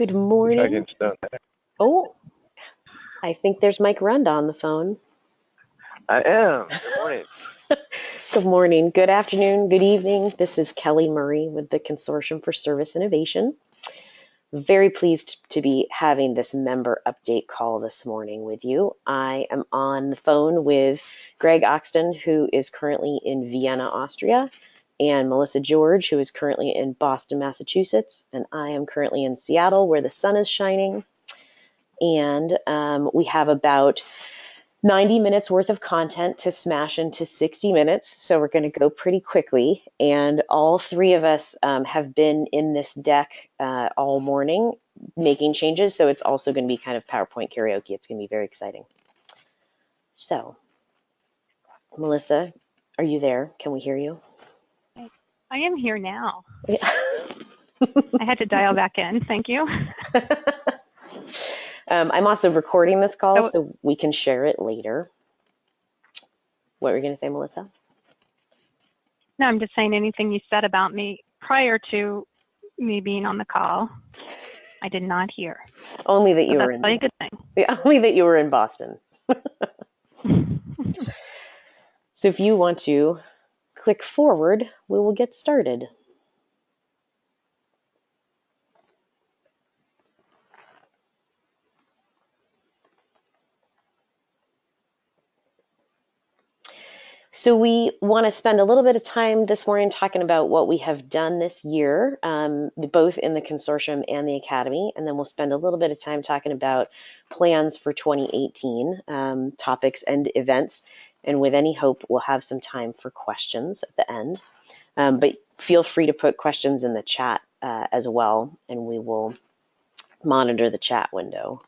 Good morning. didn't stone that. Oh, I think there's Mike Runda on the phone. I am. Good morning. Good morning, good afternoon, good evening. This is Kelly Murray with the Consortium for Service Innovation. Very pleased to be having this member update call this morning with you. I am on the phone with Greg Oxton, who is currently in Vienna, Austria, and Melissa George, who is currently in Boston, Massachusetts. And I am currently in Seattle, where the sun is shining. And um, we have about 90 minutes worth of content to smash into 60 minutes. So we're going to go pretty quickly. And all three of us um, have been in this deck uh, all morning making changes. So it's also going to be kind of PowerPoint karaoke. It's going to be very exciting. So, Melissa, are you there? Can we hear you? I am here now. Yeah. I had to dial back in. Thank you. um, I'm also recording this call So- so we can share it later. What were you going to say, Melissa? No, I'm just saying anything you said about me prior to me being on the call, I did not hear. Only that So you that's were in. a good thing. Yeah, only that you were in Boston. So if you want to click forward, we will get started. So we want to spend a little bit of time this morning talking about what we have done this year, um, both in the consortium and the academy, and then we'll spend a little bit of time talking about plans for 2018, um, topics and events. And with any hope, we'll have some time for questions at the end. Um, but feel free to put questions in the chat uh, as well, and we will monitor the chat window.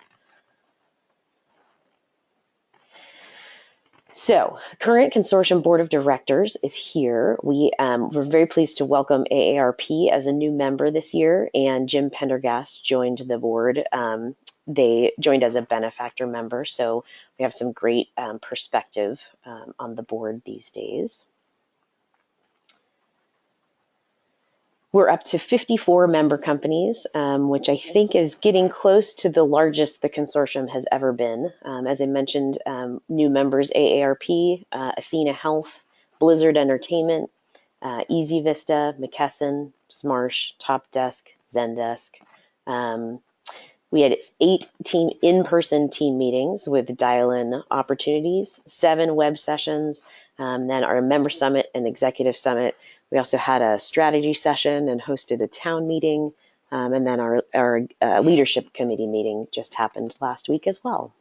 So, current consortium board of directors is here. We um, we're very pleased to welcome AARP as a new member this year, and Jim Pendergast joined the board. Um, they joined as a benefactor member, so we have some great um, perspective um, on the board these days. We're up to 54 member companies, um, which I think is getting close to the largest the consortium has ever been. Um, as I mentioned, um, new members AARP, uh, Athena Health, Blizzard Entertainment, uh, Easy Vista, McKesson, Smarsh, Top Desk, Zendesk. Um, we had eight team in-person team meetings with dial-in opportunities, seven web sessions, um, then our member summit and executive summit. We also had a strategy session and hosted a town meeting, um, and then our our uh, leadership committee meeting just happened last week as well.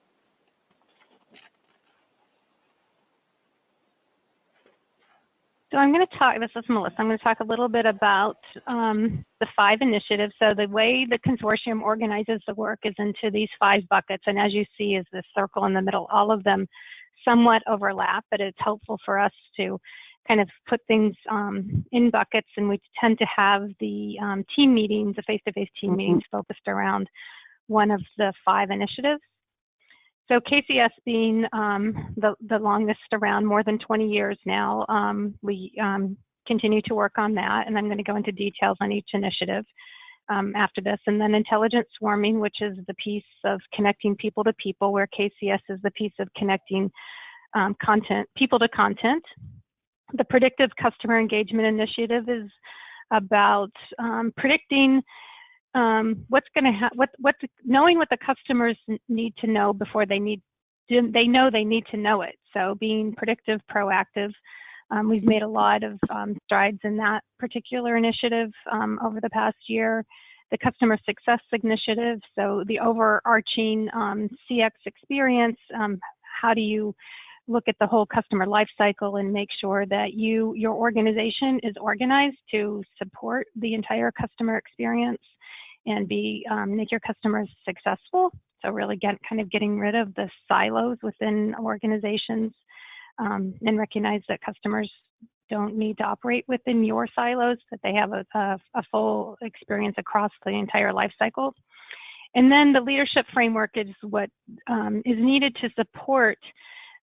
So I'm going to talk, this is Melissa, I'm going to talk a little bit about um, the five initiatives. So the way the consortium organizes the work is into these five buckets. And as you see is this circle in the middle, all of them somewhat overlap, but it's helpful for us to kind of put things um, in buckets. And we tend to have the um, team meetings, the face-to-face team Mhm. meetings focused around one of the five initiatives. So KCS being um, the, the longest around, more than 20 years now, um, we um, continue to work on that, and I'm going to go into details on each initiative um, after this. And then intelligent swarming, which is the piece of connecting people to people, where KCS is the piece of connecting um, content, people to content. The predictive customer engagement initiative is about um, predicting um, what's going to happen, what, what, knowing what the customers need to know before they need, they know they need to know it. So being predictive, proactive. Um, we've made a lot of um, strides in that particular initiative um, over the past year. The customer success initiative, so the overarching um, CX experience. Um, how do you look at the whole customer life cycle and make sure that you, your organization is organized to support the entire customer experience and be um, make your customers successful. So really get kind of getting rid of the silos within organizations um, and recognize that customers don't need to operate within your silos, that they have a, a, a full experience across the entire life cycle. And then the leadership framework is what um, is needed to support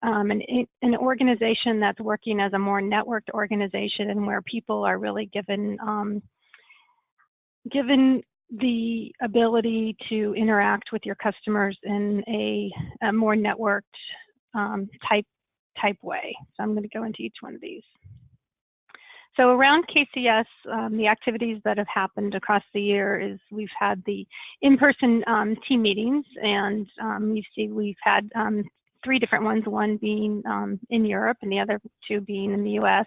um, an, an organization that's working as a more networked organization and where people are really given um, given the ability to interact with your customers in a, a more networked um, type type way. So I'm going to go into each one of these. So around KCS, um, the activities that have happened across the year is we've had the in-person um, team meetings, and um, you see we've had um, three different ones, one being um, in Europe and the other two being in the US.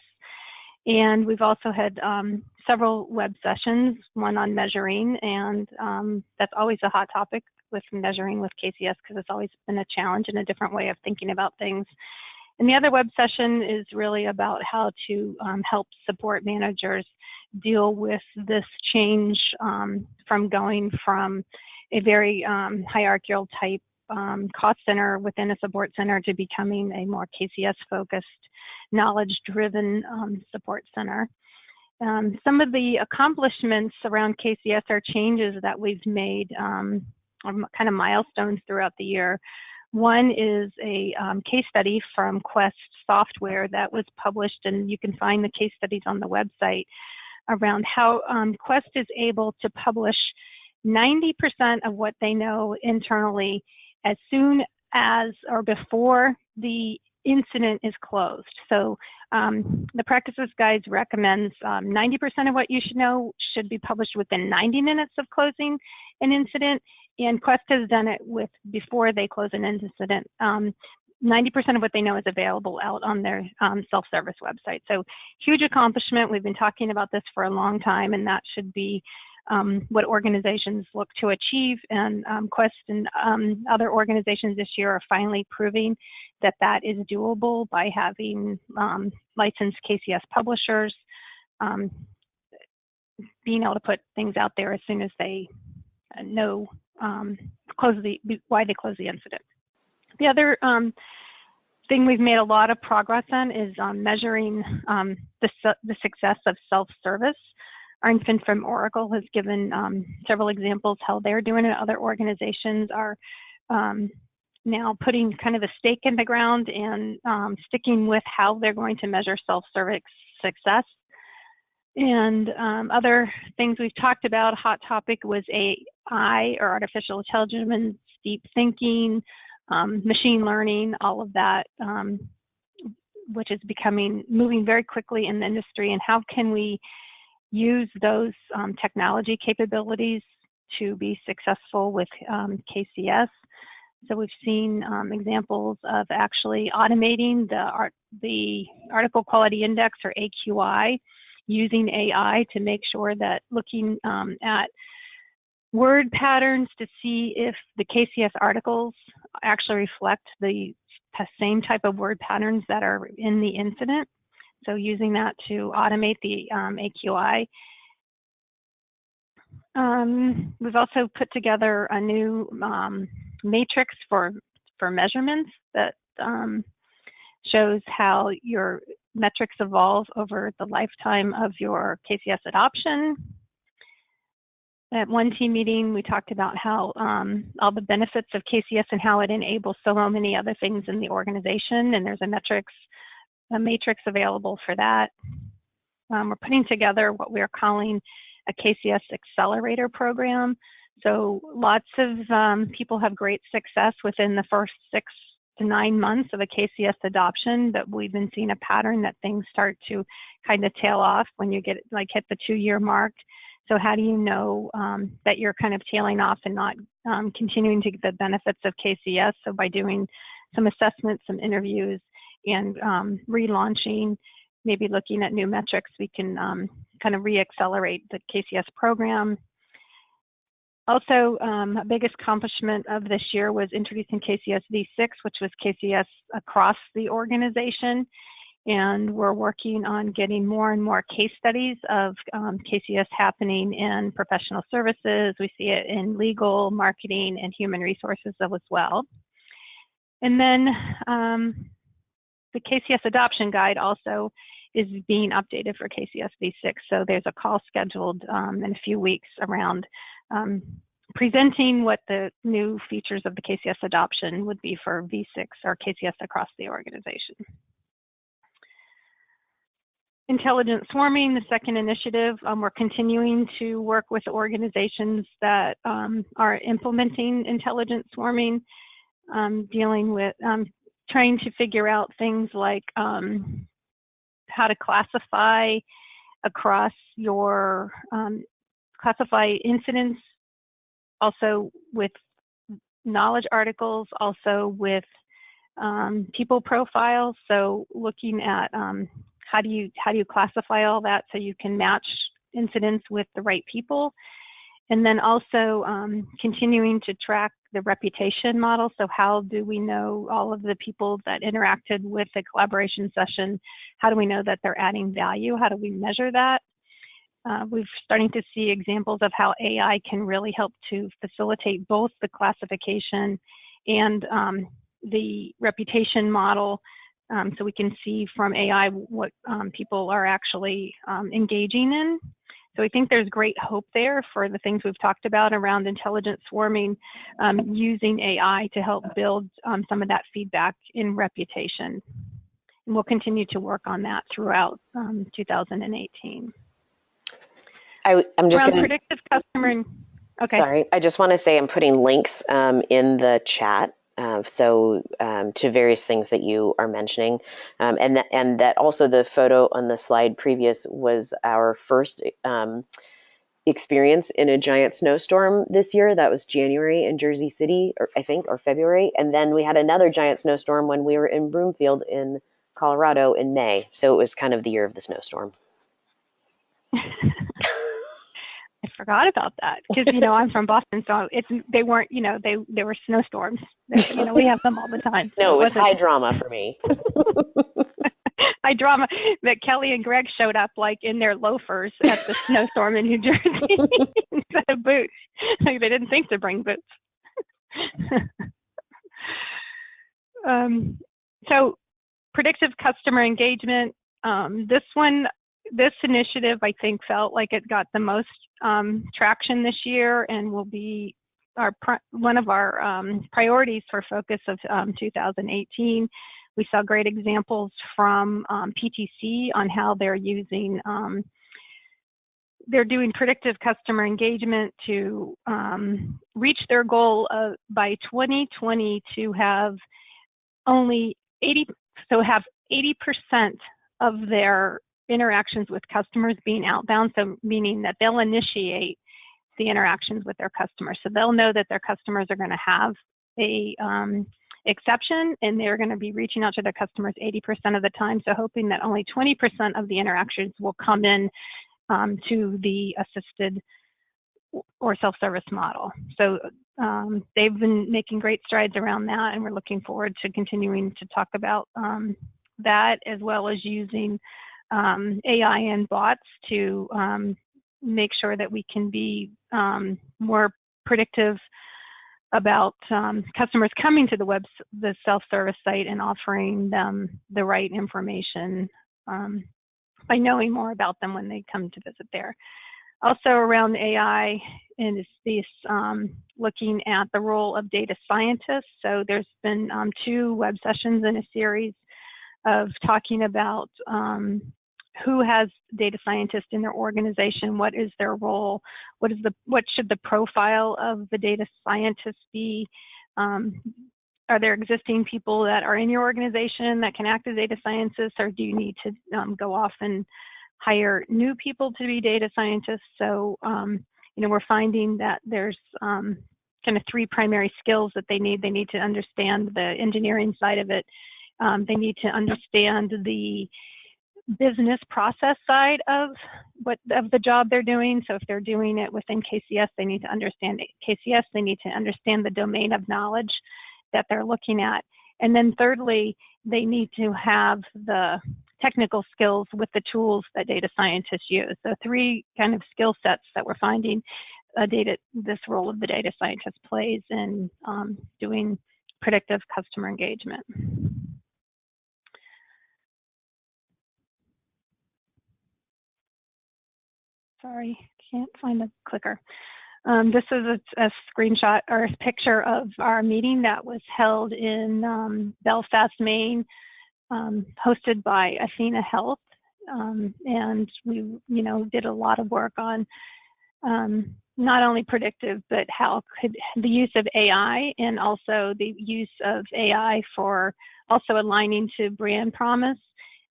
And we've also had um, several web sessions, one on measuring, and that's always a hot topic with measuring with KCS because it's always been a challenge and a different way of thinking about things. And the other web session is really about how to um, help support managers deal with this change um, from going from a very um, hierarchical type um, cost center within a support center to becoming a more KCS focused, knowledge driven um, support center. Um, some of the accomplishments around KCS are changes that we've made, kind of milestones throughout the year. One is a um, case study from Quest Software that was published, and you can find the case studies on the website around how um, Quest is able to publish 90% of what they know internally as soon as or before the incident is closed. So um, the practices guides recommends 90% um, of what you should know should be published within 90 minutes of closing an incident and Quest has done it with before they close an incident. 90% um, of what they know is available out on their um, self-service website. So huge accomplishment. We've been talking about this for a long time, and that should be um, what organizations look to achieve. And um, Quest and um, other organizations this year are finally proving that that is doable by having um, licensed KCS publishers, being able to put things out there as soon as they know um, close the why they close the incident. The other um, thing we've made a lot of progress on is um, measuring um, the, the success of self-service. Arnfinn from Oracle has given um, several examples how they're doing it. Other organizations are um, now putting kind of a stake in the ground and sticking with how they're going to measure self-service success. And um, other things we've talked about, hot topic was AI or artificial intelligence, deep thinking, um, machine learning, all of that, um, which is becoming, moving very quickly in the industry. And how can we use those um, technology capabilities to be successful with um, KCS? So we've seen um, examples of actually automating the, art, the article quality index or AQI using AI to make sure that looking um, at word patterns to see if the KCS articles actually reflect the same type of word patterns that are in the incident. So using that to automate the um, AQI. Um, we've also put together a new um, matrix for, for measurements that um, shows how your metrics evolve over the lifetime of your KCS adoption. At one team meeting, we talked about how um, all the benefits of KCS and how it enables so many other things in the organization, and there's a metrics, a matrix available for that. Um, we're putting together what we're calling a KCS accelerator program. So lots of um, people have great success within the first six to nine months of a KCS adoption, but we've been seeing a pattern that things start to kind of tail off when you get like hit the two year mark. So how do you know um, that you're kind of tailing off and not um, continuing to get the benefits of KCS? So by doing some assessments, some interviews, and um, relaunching, maybe looking at new metrics, we can um, kind of re-accelerate the KCS program also, um, a biggest accomplishment of this year was introducing KCS V6, which was KCS across the organization. And we're working on getting more and more case studies of um, KCS happening in professional services. We see it in legal, marketing, and human resources as well. And then um, the KCS adoption guide also is being updated for KCS V6. So there's a call scheduled um, in a few weeks around um, presenting what the new features of the KCS adoption would be for V6 or KCS across the organization. intelligent swarming, the second initiative, um, we're continuing to work with organizations that um, are implementing intelligent swarming, um, dealing with um, trying to figure out things like um, how to classify across your um, classify incidents, also with knowledge articles, also with people profiles. So looking at how do you how do you classify all that so you can match incidents with the right people and then also um, continuing to track the reputation model. So how do we know all of the people that interacted with the collaboration session? How do we know that they're adding value? How do we measure that? Uh, we're starting to see examples of how AI can really help to facilitate both the classification and um, the reputation model um, so we can see from AI what um, people are actually um, engaging in. So I think there's great hope there for the things we've talked about around intelligent swarming, um, using AI to help build um, some of that feedback in reputation. And we'll continue to work on that throughout um, 2018. I, am just going to predictive customer. Okay. Sorry, I just want to say I'm putting links in the chat uh, so um, to various things that you are mentioning, um, and that and that also the photo on the slide previous was our first um, experience in a giant snowstorm this year. That was January in Jersey City, or I think, or February, and then we had another giant snowstorm when we were in Broomfield in Colorado in May. So it was kind of the year of the snowstorm. I forgot about that because you know I'm from Boston, so it's they weren't you know they they were snowstorms. They, you know we have them all the time. No, it was high drama for me. high drama that Kelly and Greg showed up like in their loafers at the snowstorm in New Jersey instead of boots. Like they didn't think to bring boots. um, so predictive customer engagement. Um, this one this initiative, I think, felt like it got the most um, traction this year and will be our one of our um, priorities for focus of um, 2018. We saw great examples from um, PTC on how they're using um, they're doing predictive customer engagement to um, reach their goal of by 2020 to have only 80 so have 80% of their interactions with customers being outbound, so meaning that they'll initiate the interactions with their customers. So they'll know that their customers are going to have a um, exception and they're going to be reaching out to their customers 80% of the time. So hoping that only 20% of the interactions will come in um, to the assisted or self-service model. So um, they've been making great strides around that and we're looking forward to continuing to talk about um, that as well as using um, AI and bots to um, make sure that we can be um, more predictive about um, customers coming to the web, the self-service site and offering them the right information um, by knowing more about them when they come to visit there. Also around AI and this um, looking at the role of data scientists. So there's been two web sessions in a series of talking about um, who has data scientists in their organization, what is their role, what is the what should the profile of the data scientists be? Um, are there existing people that are in your organization that can act as data scientists, or do you need to um, go off and hire new people to be data scientists? So, um, you know, we're finding that there's um, kind of three primary skills that they need. They need to understand the engineering side of it. Um, they need to understand the business process side of what of the job they're doing. So if they're doing it within KCS, they need to understand KCS. They need to understand the domain of knowledge that they're looking at. And then thirdly, they need to have the technical skills with the tools that data scientists use. So three kind of skill sets that we're finding a data this role of the data scientist plays in um, doing predictive customer engagement. Sorry, can't find the clicker. Um, this is a, a, screenshot or a picture of our meeting that was held in um, Belfast, Maine, um, hosted by Athena Health. Um, and we, you know, did a lot of work on um, not only predictive, but how could the use of AI and also the use of AI for also aligning to brand promise.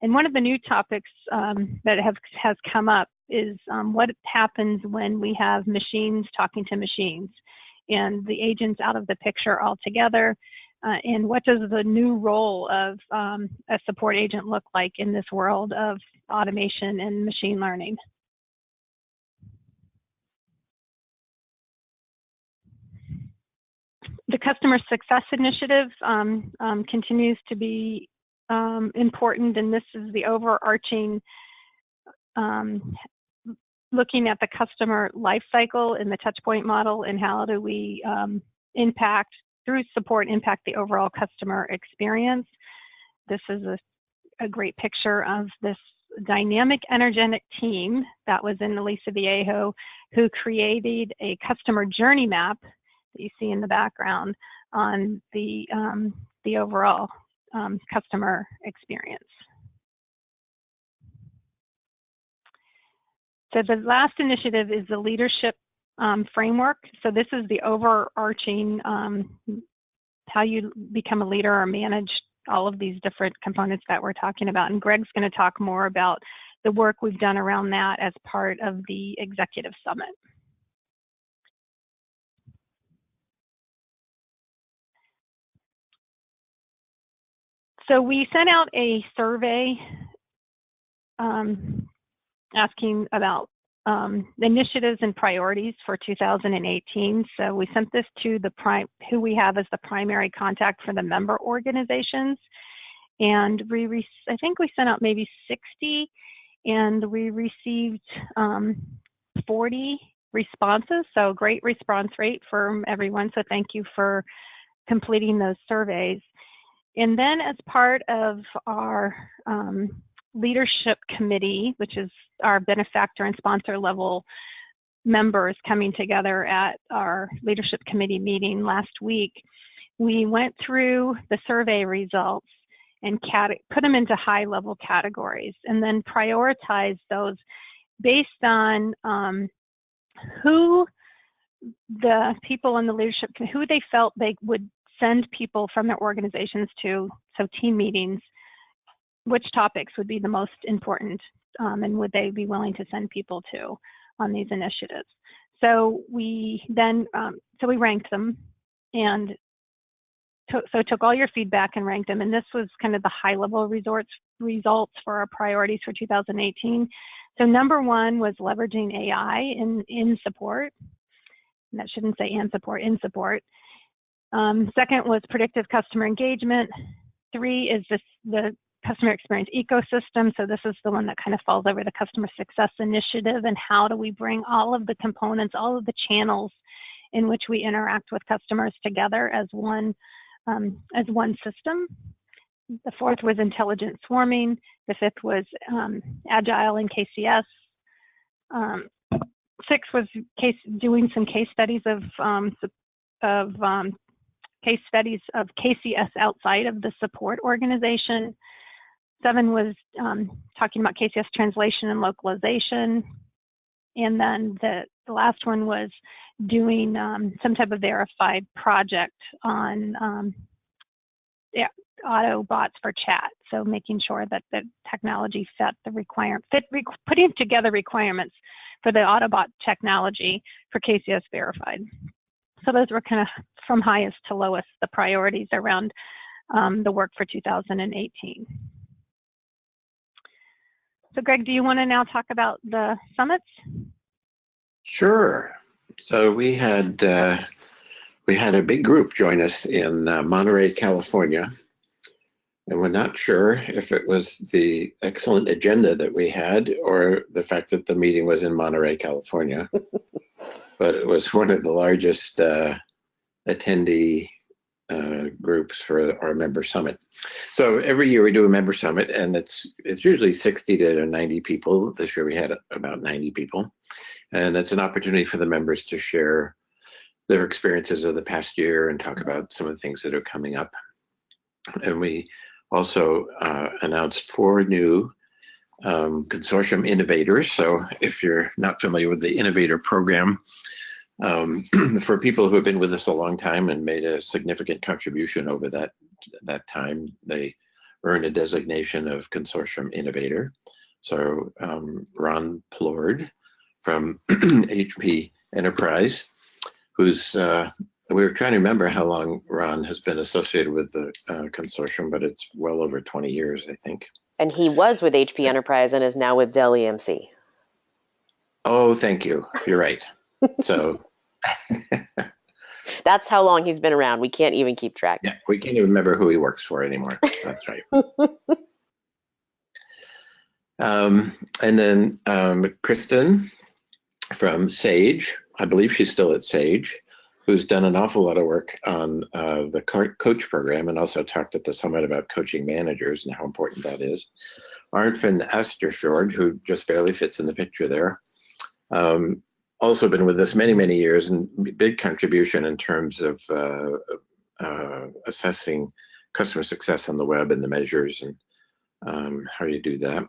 And one of the new topics um, that have, has come up is um, what happens when we have machines talking to machines and the agents out of the picture altogether. Uh, and what does the new role of um, a support agent look like in this world of automation and machine learning? the customer success initiative um, um, continues to be um, important, and this is the overarching um, looking at the customer life cycle in the touchpoint model and how do we um, impact through support impact the overall customer experience. This is a, a great picture of this dynamic energetic team that was in Aliso Viejo who created a customer journey map that you see in the background on the, um, the overall um, customer experience. So the last initiative is the leadership um, framework. So this is the overarching um, how you become a leader or manage all of these different components that we're talking about. And Greg's going to talk more about the work we've done around that as part of the executive summit. So we sent out a survey um, asking about um, initiatives and priorities for 2018. So we sent this to the prime, who we have as the primary contact for the member organizations. And we, I think we sent out maybe 60 and we received um, 40 responses. So great response rate from everyone. So thank you for completing those surveys. And then as part of our um, leadership committee, which is our benefactor and sponsor level members coming together at our leadership committee meeting last week, we went through the survey results and put them into high level categories and then prioritize those based on um, who the people in the leadership, who they felt they would send people from their organizations to, so team meetings, which topics would be the most important um, and would they be willing to send people to on these initiatives. So we then, um, so we ranked them and so took all your feedback and ranked them. And this was kind of the high level resorts, results for our priorities for 2018. So number one was leveraging AI in, in support. And that shouldn't say and support, in support. Um, second was predictive customer engagement. Three is this, the customer experience ecosystem. So this is the one that kind of falls over the customer success initiative and how do we bring all of the components, all of the channels in which we interact with customers together as one, um, as one system. The fourth was intelligent swarming. The fifth was um, agile in KCS. Um, six was case doing some case studies of um, of um, case studies of KCS outside of the support organization. Seven was um, talking about KCS translation and localization. And then the, the last one was doing um, some type of verified project on um, yeah, auto bots for chat. So making sure that the technology fit the requirement, fit, putting together requirements for the Autobot technology for KCS verified. So those were kind of from highest to lowest, the priorities around um, the work for 2018. So Greg, do you want to now talk about the summits? Sure. So we had uh, we had a big group join us in uh, Monterey, California, and we're not sure if it was the excellent agenda that we had or the fact that the meeting was in Monterey, California. but it was one of the largest uh, attendee uh, groups for our member summit. So every year we do a member summit and it's it's usually 60 to 90 people. This year we had about 90 people. And it's an opportunity for the members to share their experiences of the past year and talk about some of the things that are coming up. And we also uh, announced four new um, consortium innovators. So if you're not familiar with the innovator program, um, for people who have been with us a long time and made a significant contribution over that that time, they earn a designation of consortium innovator. So um, Ron Plord from HP Enterprise, who's uh, we were trying to remember how long Ron has been associated with the uh, consortium, but it's well over 20 years, I think. And he was with HP Enterprise and is now with Dell EMC. Oh, thank you. You're right. So That's how long he's been around. We can't even keep track. yeah, we can't even remember who he works for anymore. That's right. um, and then um, Kristen from Sage, I believe she's still at Sage, who's done an awful lot of work on uh, the coach program and also talked at the summit about coaching managers and how important that is. Arnfinn Asterfjord, who just barely fits in the picture there, um, also been with us many, many years and big contribution in terms of uh, uh, assessing customer success on the web and the measures and um, how you do that.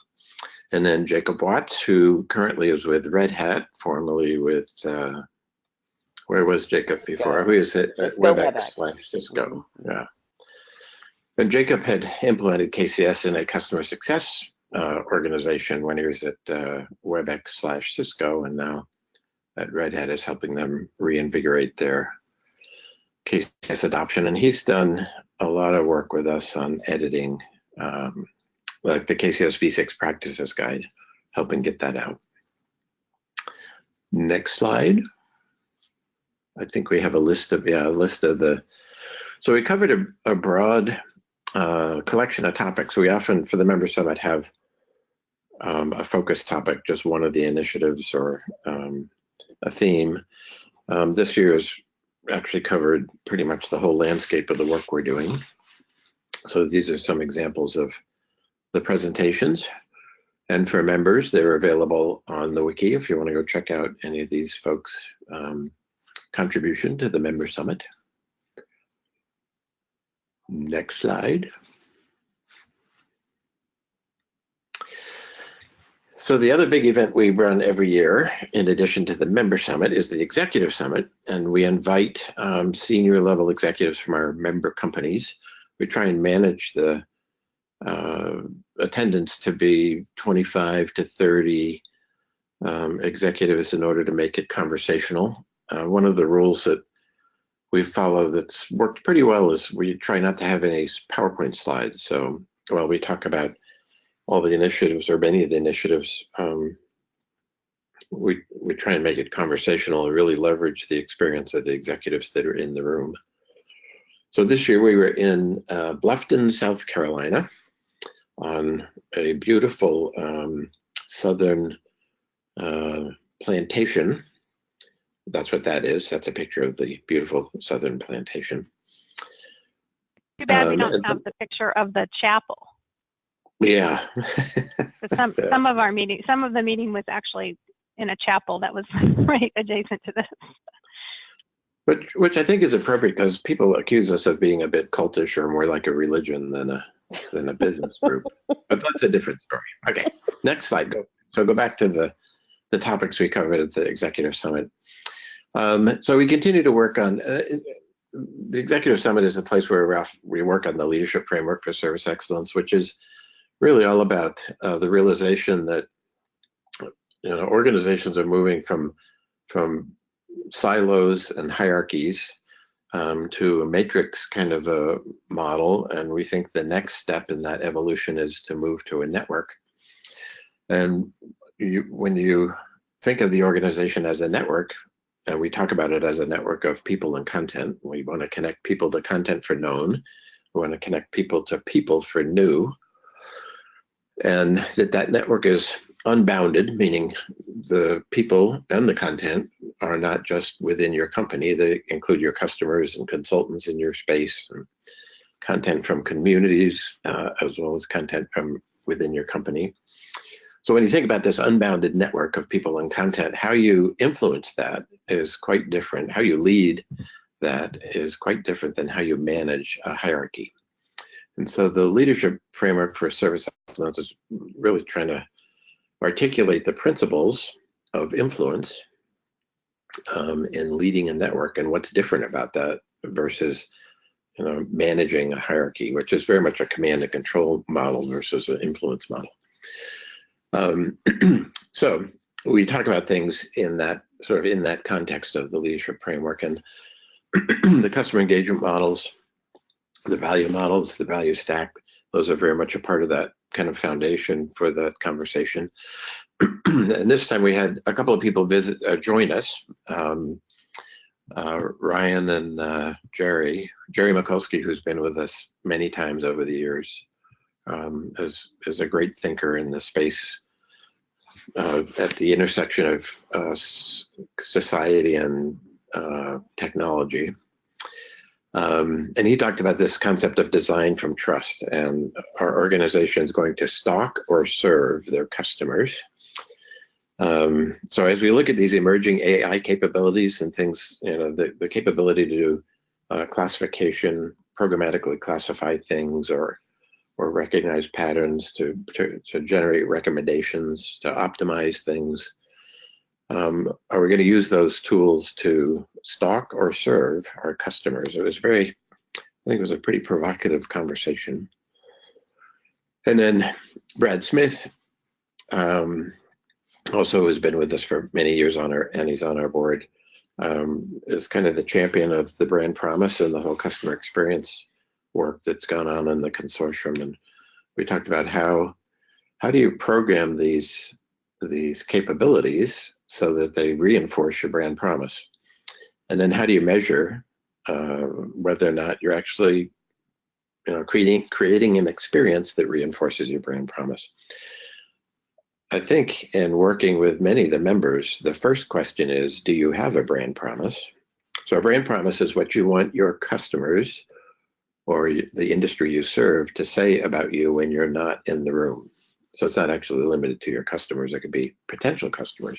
And then Jacob Watts, who currently is with Red Hat, formerly with, uh, where was Jacob before? Who is it? At Cisco WebEx WebEx. slash Cisco, yeah. And Jacob had implemented KCS in a customer success uh, organization when he was at uh, WebEx slash Cisco, and now at Red Hat is helping them reinvigorate their KCS adoption. And he's done a lot of work with us on editing, um, like the KCS V6 practices guide, helping get that out. Next slide. I think we have a list of, yeah, a list of the, so we covered a, a broad uh, collection of topics. We often, for the member summit, have um, a focus topic, just one of the initiatives or um, a theme. Um, this year has actually covered pretty much the whole landscape of the work we're doing. So these are some examples of the presentations. And for members, they're available on the wiki if you want to go check out any of these folks' um, contribution to the member summit. Next slide. So the other big event we run every year, in addition to the member summit, is the executive summit, and we invite um, senior level executives from our member companies. We try and manage the uh, attendance to be 25 to 30 um, executives in order to make it conversational. Uh, one of the rules that we follow that's worked pretty well is we try not to have any PowerPoint slides. So, well, we talk about all the initiatives or many of the initiatives, um, we, we try and make it conversational and really leverage the experience of the executives that are in the room. So this year we were in uh, Bluffton, South Carolina on a beautiful um, southern uh, plantation. That's what that is. That's a picture of the beautiful southern plantation. Too bad we Um, don't and- have the picture of the chapel. Yeah. Some, Yeah. some of our meeting, some of the meeting was actually in a chapel that was right adjacent to this. Which, which I think is appropriate because people accuse us of being a bit cultish or more like a religion than a than a business group. but that's a different story. Okay, next slide. Go. So go back to the the topics we covered at the executive summit. Um, so we continue to work on uh, the executive summit is a place where we work on the leadership framework for service excellence, which is really all about uh, the realization that you know organizations are moving from from silos and hierarchies um, to a matrix kind of a model. And we think the next step in that evolution is to move to a network. And you, when you think of the organization as a network, and we talk about it as a network of people and content, we want to connect people to content for known. We want to connect people to people for new. And that that network is unbounded, meaning the people and the content are not just within your company, they include your customers and consultants in your space, and content from communities, uh, as well as content from within your company. So when you think about this unbounded network of people and content, how you influence that is quite different. How you lead that is quite different than how you manage a hierarchy. And so the leadership framework for service excellence is really trying to articulate the principles of influence um, in leading a network and what's different about that versus you know, managing a hierarchy, which is very much a command and control model versus an influence model. Um, so we talk about things in that sort of in that context of the leadership framework and the customer engagement models, the value models, the value stack, those are very much a part of that kind of foundation for the conversation. and this time we had a couple of people visit, uh, join us. Um, uh, Ryan and uh, Jerry, Jerry Michalski, who's been with us many times over the years, um, is, is a great thinker in the space at the intersection of uh, society and uh, technology. Um, and he talked about this concept of design from trust and our organization is going to stock or serve their customers. Um, so as we look at these emerging AI capabilities and things, you know, the, the capability to do uh, classification, programmatically classify things or or recognize patterns to, to, to generate recommendations, to optimize things, um, are we going to use those tools to stalk or serve our customers? It was very, I think it was a pretty provocative conversation. And then Brad Smith um, also has been with us for many years on our, and he's on our board, um, is kind of the champion of the brand promise and the whole customer experience work that's gone on in the consortium. And we talked about how, how do you program these, these capabilities so that they reinforce your brand promise. And then how do you measure uh, whether or not you're actually you know, creating, creating an experience that reinforces your brand promise? I think in working with many of the members, the first question is, do you have a brand promise? So a brand promise is what you want your customers or the industry you serve to say about you when you're not in the room. So it's not actually limited to your customers, it could be potential customers.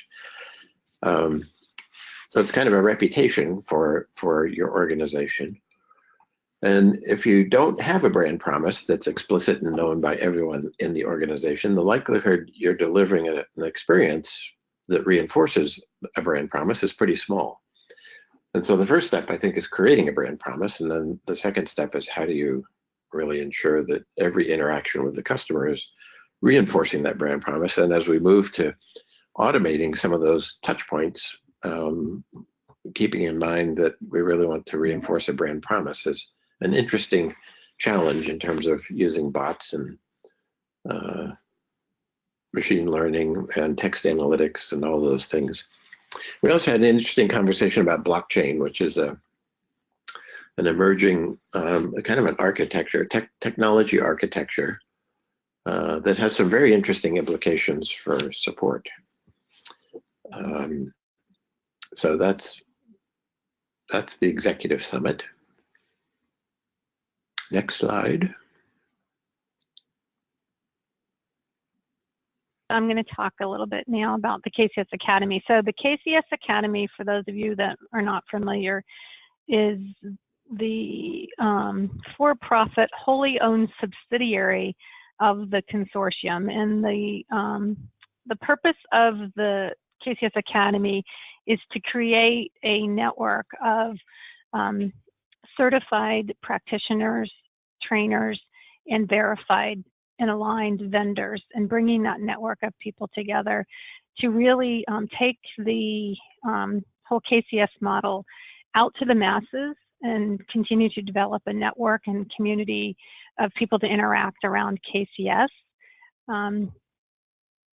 Um, so it's kind of a reputation for, for your organization. And if you don't have a brand promise that's explicit and known by everyone in the organization, the likelihood you're delivering a, an experience that reinforces a brand promise is pretty small. And so the first step, I think, is creating a brand promise. And then the second step is how do you really ensure that every interaction with the customer is reinforcing that brand promise. And as we move to automating some of those touch points, um, keeping in mind that we really want to reinforce a brand promise is an interesting challenge in terms of using bots and uh, machine learning and text analytics and all those things. We also had an interesting conversation about blockchain, which is a an emerging um, kind of an architecture, tech, technology architecture uh, that has some very interesting implications for support. Um, so that's that's the executive summit. Next slide. I'm going to talk a little bit now about the KCS Academy. So the KCS Academy, for those of you that are not familiar, is the um, for-profit, wholly owned subsidiary of the consortium. And the um, the purpose of the KCS Academy is to create a network of um, certified practitioners, trainers, and verified and aligned vendors and bringing that network of people together to really um, take the um, whole KCS model out to the masses and continue to develop a network and community of people to interact around KCS. Um,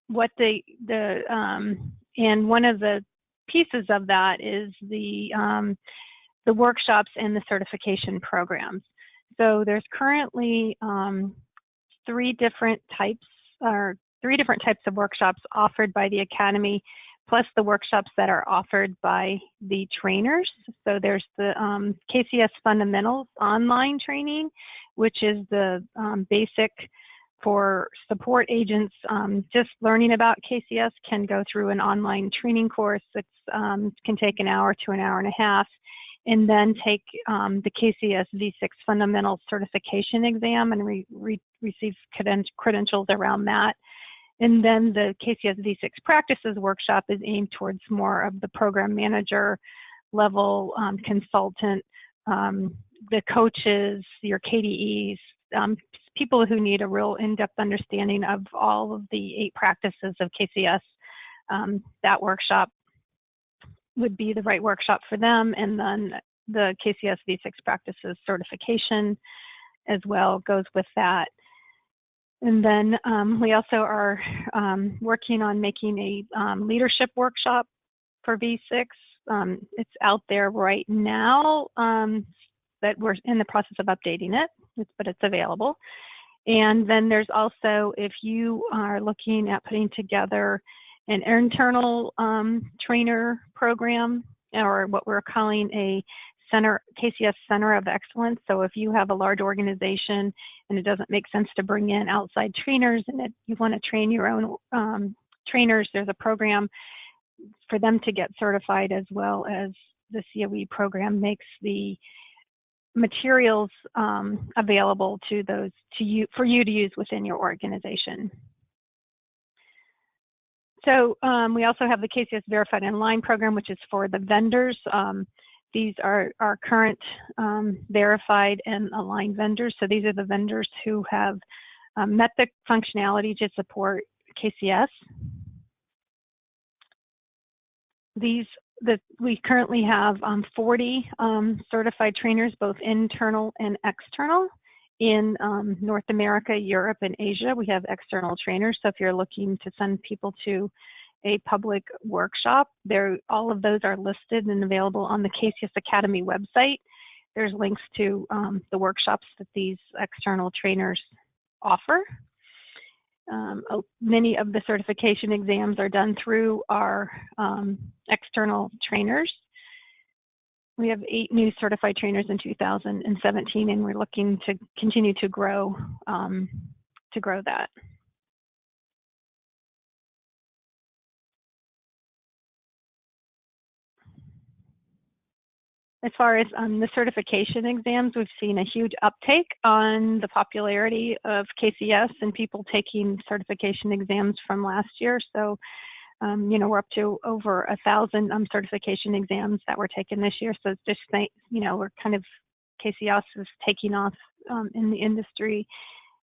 what the the um, and one of the pieces of that is the um, the workshops and the certification programs. So there's currently um, three different types or three different types of workshops offered by the Academy, plus the workshops that are offered by the trainers. So there's the um, KCS Fundamentals online training, which is the um, basic for support agents um, just learning about KCS can go through an online training course that um, can take an hour to an hour and a half and then take um, the KCS V6 fundamental Certification exam and re re receive creden credentials around that. And then the KCS V6 practices workshop is aimed towards more of the program manager level um, consultant, um, the coaches, your KDEs, um, people who need a real in-depth understanding of all of the eight practices of KCS. Um, that workshop would be the right workshop for them. And then the KCS V6 practices certification as well goes with that. And then um, we also are um, working on making a um, leadership workshop for V6. Um, it's out there right now, um, but we're in the process of updating it, it's, but it's available. And then there's also, if you are looking at putting together an internal um, trainer program, or what we're calling a center KCS Center of Excellence. So if you have a large organization and it doesn't make sense to bring in outside trainers and it, you want to train your own um, trainers, there's a program for them to get certified as well as the COE program makes the materials um, available to those to you for you to use within your organization. So um, we also have the KCS Verified Online program, which is for the vendors. Um, these are our current um, verified and aligned vendors. So these are the vendors who have um, met the functionality to support KCS. These that we currently have um, 40 um, certified trainers, both internal and external. In um, North America, Europe, and Asia, we have external trainers. So if you're looking to send people to a public workshop. There, all of those are listed and available on the KCS Academy website. There's links to um, the workshops that these external trainers offer. Um, many of the certification exams are done through our um, external trainers. We have eight new certified trainers in 2017, and we're looking to continue to grow um, to grow that. As far as um, the certification exams, we've seen a huge uptake on the popularity of KCS and people taking certification exams from last year. So, um, you know, we're up to over a thousand um, certification exams that were taken this year. So it's just, you know, we're kind of, KCS is taking off um, in the industry.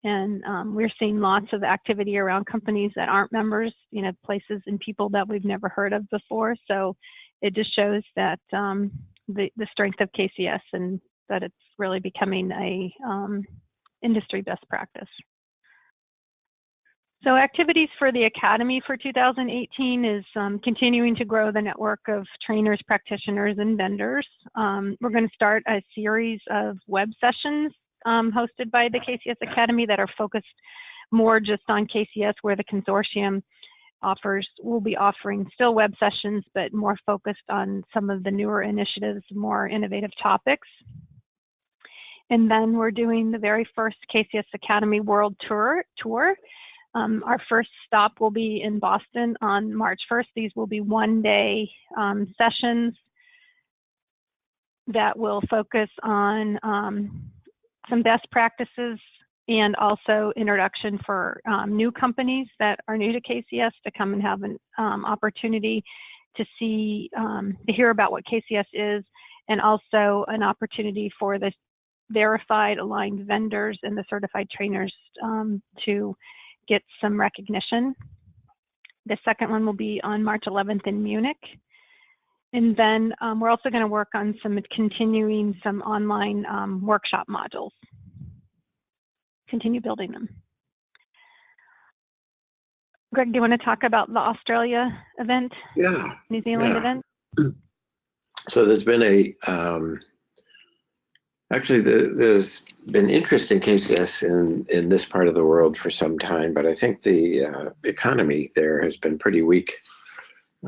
And um, we're seeing lots of activity around companies that aren't members, you know, places and people that we've never heard of before. So it just shows that um, the, the strength of KCS and that it's really becoming a um, industry best practice. So activities for the Academy for 2018 is um, continuing to grow the network of trainers, practitioners, and vendors. Um, we're going to start a series of web sessions um, hosted by the KCS Academy that are focused more just on KCS where the consortium offers, we'll be offering still web sessions, but more focused on some of the newer initiatives, more innovative topics. And then we're doing the very first KCS Academy World Tour. tour. Um, our first stop will be in Boston on March 1st. These will be one day um, sessions that will focus on um, some best practices and also introduction for um, new companies that are new to KCS to come and have an um, opportunity to see, um, to hear about what KCS is, and also an opportunity for the verified aligned vendors and the certified trainers um, to get some recognition. The second one will be on March 11th in Munich. And then um, we're also going to work on some continuing some online um, workshop modules continue building them. Greg, do you want to talk about the Australia event? Yeah. New Zealand yeah. event? So there's been a, um, actually the, there's been interest in KCS in, in this part of the world for some time, but I think the uh, economy there has been pretty weak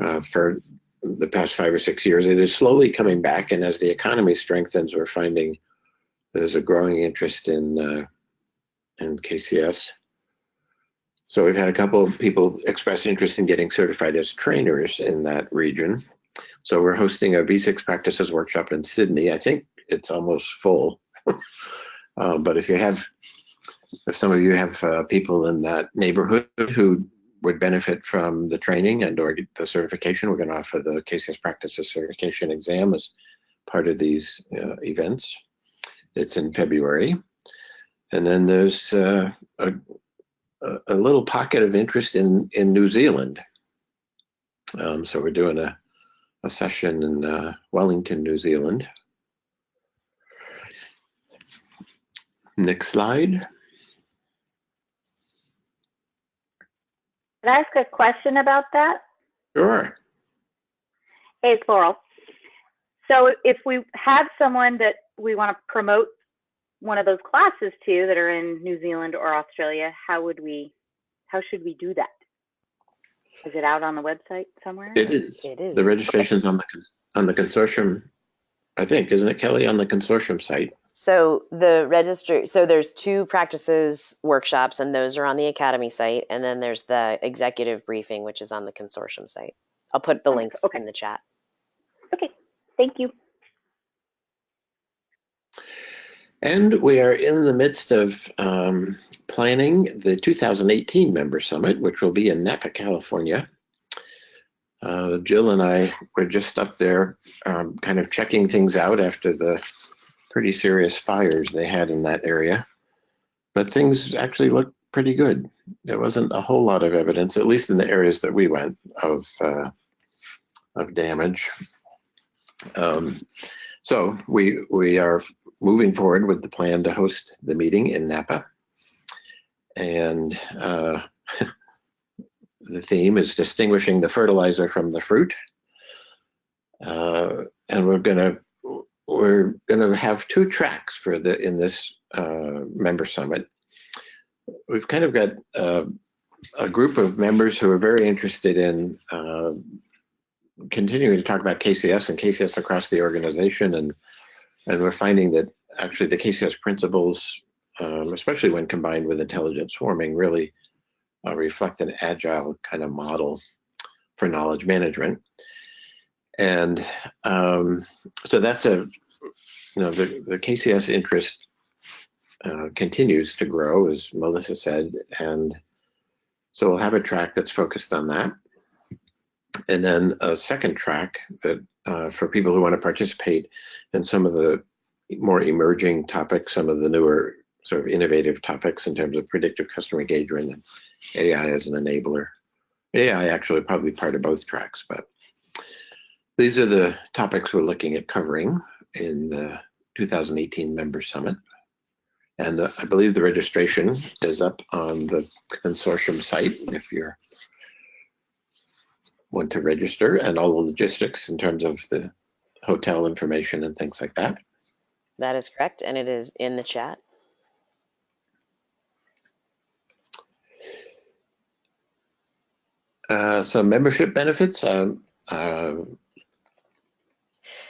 uh, for the past five or six years. It is slowly coming back, and as the economy strengthens, we're finding there's a growing interest in uh, and KCS. So we've had a couple of people express interest in getting certified as trainers in that region. So we're hosting a V6 practices workshop in Sydney. I think it's almost full. uh, but if you have, if some of you have uh, people in that neighborhood who would benefit from the training and or the certification, we're going to offer the KCS practices certification exam as part of these uh, events. It's in February. And then there's uh, a, a little pocket of interest in, in New Zealand. Um, so we're doing a, a session in uh, Wellington, New Zealand. Next slide. Can I ask a question about that? Sure. Hey, it's Laurel. So if we have someone that we want to promote one of those classes to that are in New Zealand or Australia, how would we, how should we do that? Is it out on the website somewhere? It is. It is. The registration's on the on the consortium, I think, isn't it, Kelly, on the consortium site? So the register, so there's two practices workshops, and those are on the academy site, and then there's the executive briefing, which is on the consortium site. I'll put the links Okay. in the chat. Okay, thank you. And we are in the midst of um, planning the 2018 Member Summit, which will be in Napa, California. Uh, Jill and I were just up there um, kind of checking things out after the pretty serious fires they had in that area. But things actually looked pretty good. There wasn't a whole lot of evidence, at least in the areas that we went, of, uh, of damage. Um, so we, we are moving forward with the plan to host the meeting in Napa. And uh, the theme is distinguishing the fertilizer from the fruit. Uh, and we're gonna we're gonna have two tracks for the in this uh, member summit. We've kind of got uh, a group of members who are very interested in uh, continuing to talk about KCS and KCS across the organization and and we're finding that actually the KCS principles, um, especially when combined with intelligent swarming, really uh, reflect an agile kind of model for knowledge management. And um, so that's a, you know, the, the KCS interest uh, continues to grow, as Melissa said. And so we'll have a track that's focused on that. And then a second track that uh, for people who want to participate in some of the more emerging topics, some of the newer sort of innovative topics in terms of predictive customer engagement and AI as an enabler. AI actually probably part of both tracks, but these are the topics we're looking at covering in the 2018 Member Summit. And uh, I believe the registration is up on the consortium site if you're want to register and all the logistics in terms of the hotel information and things like that. That is correct, and it is in the chat. Uh, so membership benefits, um, uh,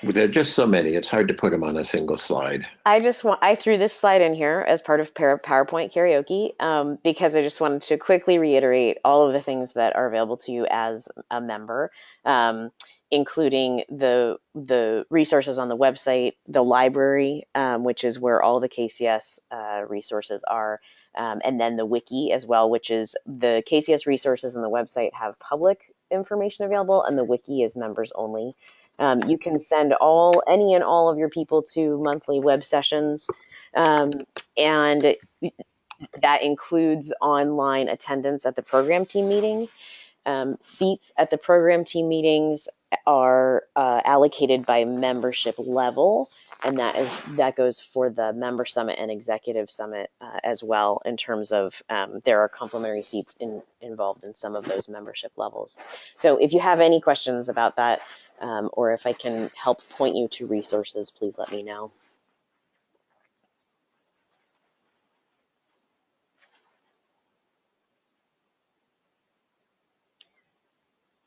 there are just so many, it's hard to put them on a single slide. I just want I threw this slide in here as part of PowerPoint karaoke um, because I just wanted to quickly reiterate all of the things that are available to you as a member, um, including the the resources on the website, the library, um, which is where all the KCS uh, resources are, um, and then the wiki as well, which is the KCS resources on the website have public information available, and the wiki is members only. Um, you can send all any and all of your people to monthly web sessions, um, and that includes online attendance at the program team meetings. Um, seats at the program team meetings are uh, allocated by membership level, and that is that goes for the member summit and executive summit uh, as well. In terms of um, there are complimentary seats in, involved in some of those membership levels. So if you have any questions about that, um, or if I can help point you to resources, please let me know.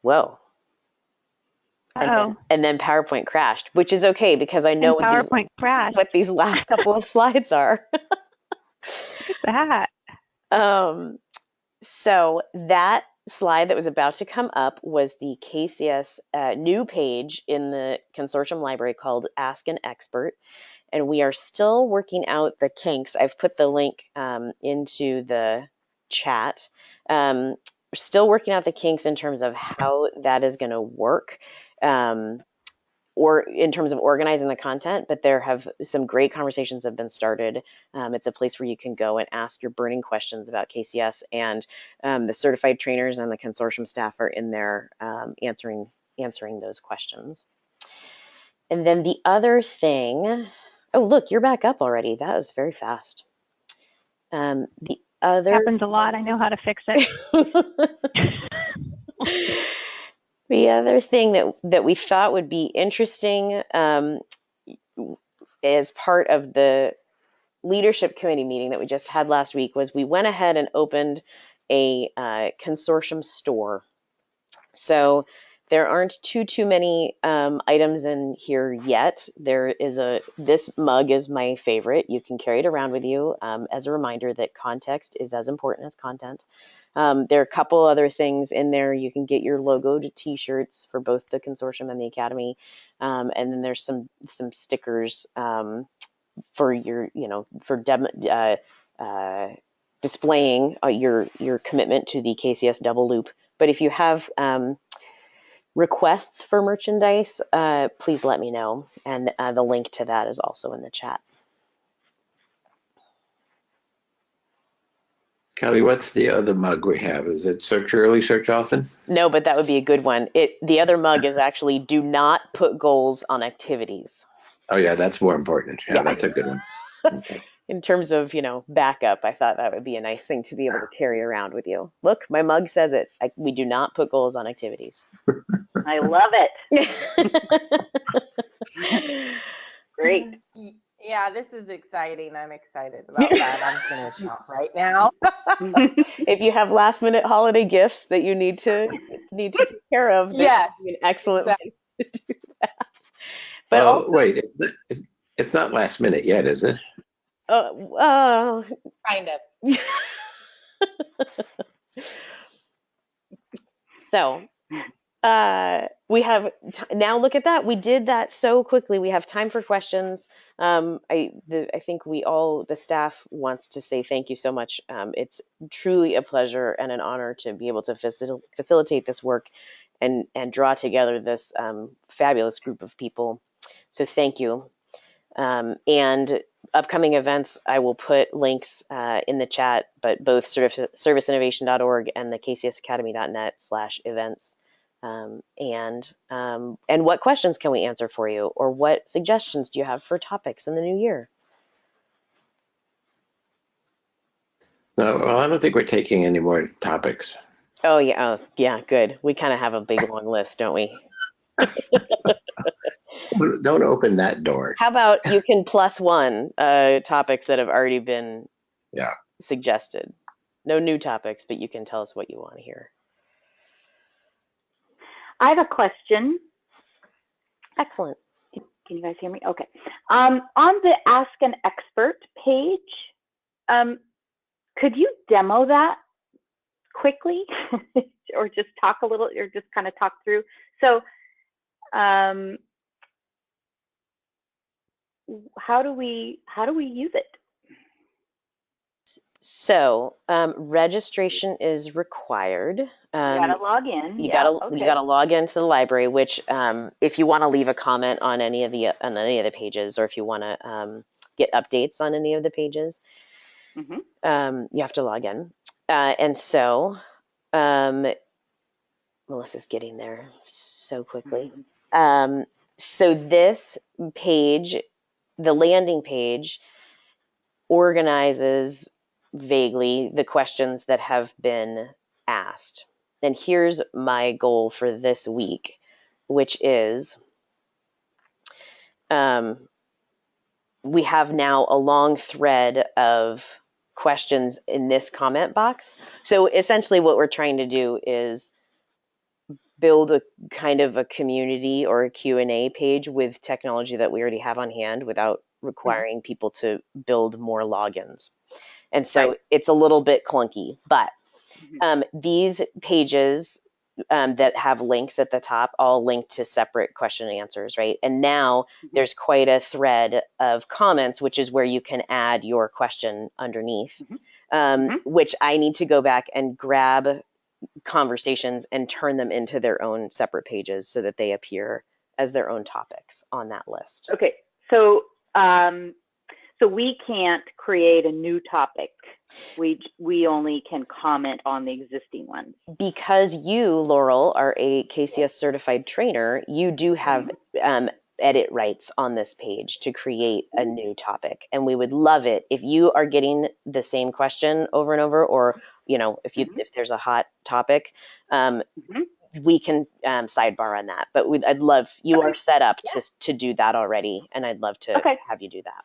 Whoa. And then, Oh, and then PowerPoint crashed, which is okay because I know what these, PowerPoint crashed. what these last couple of slides are. Look at that. Um, so that slide that was about to come up was the KCS uh, new page in the consortium library called Ask an Expert. And we are still working out the kinks. I've put the link um, into the chat. Um, still working out the kinks in terms of how that is going to work. Um, or in terms of organizing the content, but there have some great conversations have been started. Um, it's a place where you can go and ask your burning questions about KCS, and um, the certified trainers and the consortium staff are in there um, answering answering those questions. And then the other thing, oh look, you're back up already. That was very fast. Um, the other Happens a lot. I know how to fix it. the other thing that that we thought would be interesting um, as part of the leadership committee meeting that we just had last week was we went ahead and opened a uh, consortium store. So there aren't too too many um, items in here yet. There is a this mug is my favorite. You can carry it around with you um, as a reminder that context is as important as content. Um, there are a couple other things in there. You can get your logoed T-shirts for both the consortium and the academy, um, and then there's some some stickers um, for your you know for dem- uh, uh, displaying uh, your your commitment to the KCS double loop. But if you have um, requests for merchandise, uh, please let me know, and uh, the link to that is also in the chat. Kelly, what's the other mug we have? Is it search early, search often? No, but that would be a good one. It the other mug is actually do not put goals on activities. Oh yeah, that's more important. Yeah, Yeah. that's a good one. Okay. In terms of, you know, backup, I thought that would be a nice thing to be able to carry around with you. Look, my mug says it. I, we do not put goals on activities. I love it. Great. Y- Yeah, this is exciting. I'm excited about that. I'm gonna shop right now. if you have last minute holiday gifts that you need to need to take care of, this Yeah, would be an excellent exactly. way to do that. But oh also, wait, it's not, it's, it's not last minute yet, is it? uh, uh, Kind of. so uh, we have t- now look at that. We did that so quickly. We have time for questions. Um, I the, I think we all the staff wants to say thank you so much. Um, it's truly a pleasure and an honor to be able to facil- facilitate this work and and draw together this um, fabulous group of people. So thank you. Um, and upcoming events, I will put links uh, in the chat, but both service, serviceinnovation.org and the kcsacademy.net slash events. Um, and um, and what questions can we answer for you, or what suggestions do you have for topics in the new year? No, well, I don't think we're taking any more topics. Oh yeah, oh, yeah, good. We kind of have a big long list, don't we? Don't open that door. How about you can plus one uh, topics that have already been Yeah. suggested. No new topics, but you can tell us what you want to hear. I have a question. Excellent. Can you guys hear me? Okay. Um, on the Ask an Expert page, um, could you demo that quickly, or just talk a little, or just kind of talk through? So, um, how do we how do we use it? So um, registration is required. Um, you gotta log in. you yeah, gotta okay. you gotta log into the library. Which, um, if you want to leave a comment on any of the on any of the pages, or if you want to um, get updates on any of the pages, Mhm. um, you have to log in. Uh, and so, um, Melissa's getting there so quickly. Um, so this page, the landing page, organizes vaguely the questions that have been asked. And here's my goal for this week, which is um, we have now a long thread of questions in this comment box. So essentially, what we're trying to do is build a kind of a community or a q&a page with technology that we already have on hand without requiring people to build more logins and so Right. it's a little bit clunky but Mhm. um, these pages um, that have links at the top all link to separate question and answers right and now Mhm. there's quite a thread of comments which is where you can add your question underneath Mhm. um, Mhm. which i need to go back and grab conversations and turn them into their own separate pages so that they appear as their own topics on that list. Okay, so um, so we can't create a new topic. We we only can comment on the existing ones. Because you, Laurel, are a KCS certified trainer, you do have um, edit rights on this page to create a new topic. And we would love it if you are getting the same question over and over, or you know, if you Mhm. if there's a hot topic, um, Mhm. we can um, sidebar on that. But we'd, I'd love you Okay. are set up to to do that already, and I'd love to Okay. have you do that.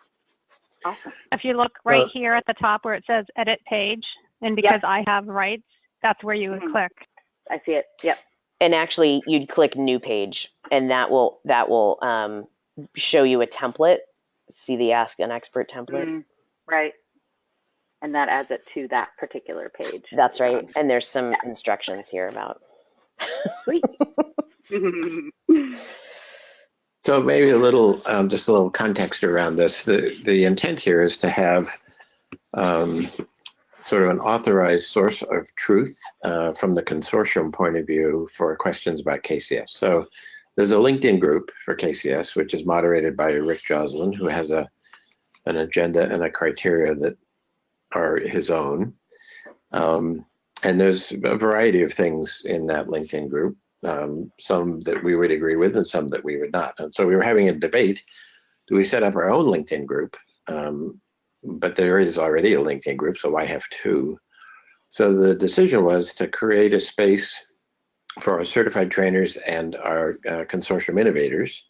Awesome. If you look right Uh, here at the top where it says edit page, and because I have rights, that's where you would Mhm. click. I see it. Yep. And actually, you'd click new page, and that will that will um, show you a template. See the Ask an Expert template. Mm, right. And that adds it to that particular page. That's right. And there's some instructions here about. Sweet. So maybe a little, um, just a little context around this. The the intent here is to have um, sort of an authorized source of truth uh, from the consortium point of view for questions about KCS. So there's a LinkedIn group for KCS, which is moderated by Rick Joslin, who has a an agenda and a criteria that are his own. Um, and there's a variety of things in that LinkedIn group um, some that we would agree with and some that we would not. And so we were having a debate, do we set up our own LinkedIn group? Um, but there is already a LinkedIn group, so why have two? So the decision was to create a space for our certified trainers and our uh, consortium innovators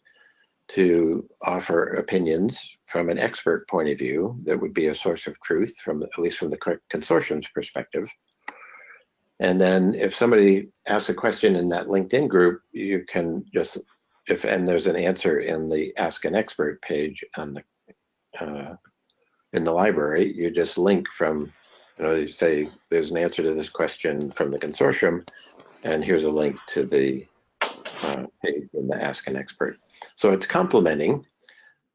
to offer opinions from an expert point of view that would be a source of truth from at least from the consortium's perspective and then if somebody asks a question in that LinkedIn group, you can just, if, and there's an answer in the Ask an Expert page on the, uh, in the library, you just link from, you know, you say, there's an answer to this question from the consortium, and here's a link to the uh, page in the Ask an Expert. So it's complementing,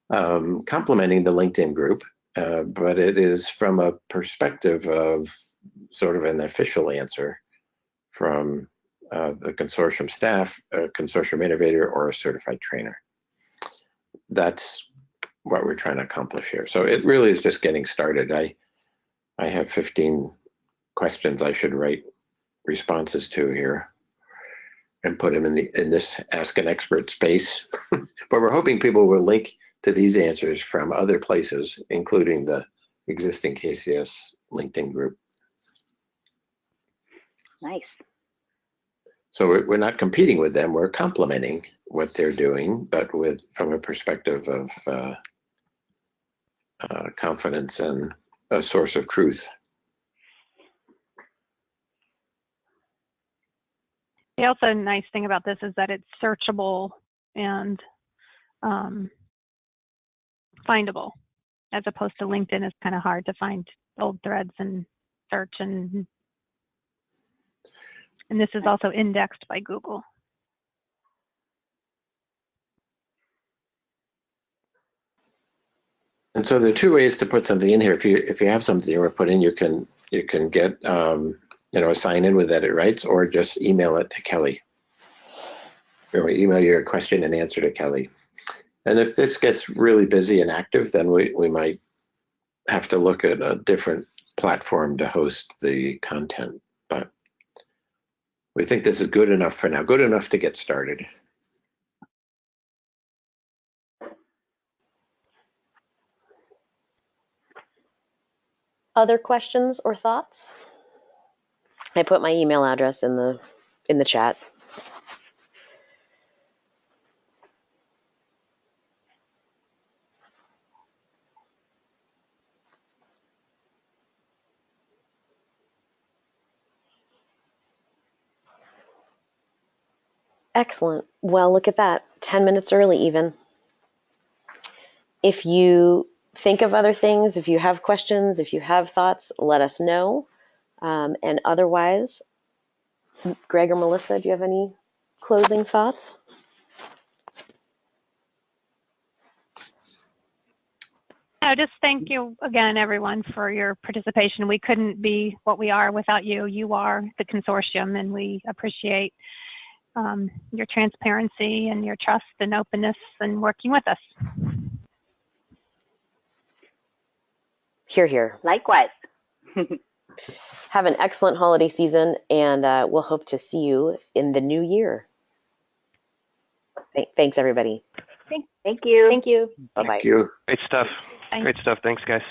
um, complementing the LinkedIn group, uh, but it is from a perspective of sort of an official answer from uh, the consortium staff, a consortium innovator, or a certified trainer. That's what we're trying to accomplish here. So it really is just getting started. I I have 15 questions I should write responses to here and put them in the in this ask an expert space. but we're hoping people will link to these answers from other places, including the existing KCS LinkedIn group. Nice. So we're, we're not competing with them. We're complementing what they're doing, but with from a perspective of uh, uh, confidence and a source of truth. The also nice thing about this is that it's searchable and um, findable, as opposed to LinkedIn is kind of hard to find old threads and search and and this is also indexed by Google. And so there are two ways to put something in here. If you if you have something you want to put in, you can you can get um, you know sign in with edit rights or just email it to Kelly. Or email your question and answer to Kelly. And if this gets really busy and active, then we, we might have to look at a different platform to host the content. But we think this is good enough for now, good enough to get started. Other questions or thoughts? I put my email address in the in the chat. Excellent. Well, look at that. 10 minutes early, even. If you think of other things, if you have questions, if you have thoughts, let us know. Um, and otherwise, Greg or Melissa, do you have any closing thoughts? No, just thank you again, everyone, for your participation. We couldn't be what we are without you. You are the consortium, and we appreciate um, your transparency and your trust and openness and working with us. Hear, hear. Likewise. Have an excellent holiday season, and uh, we'll hope to see you in the new year. Th- Thanks, everybody. Thank you. Thank you. Bye bye. Thank you. Great stuff. Thanks. Great stuff. Thanks, guys.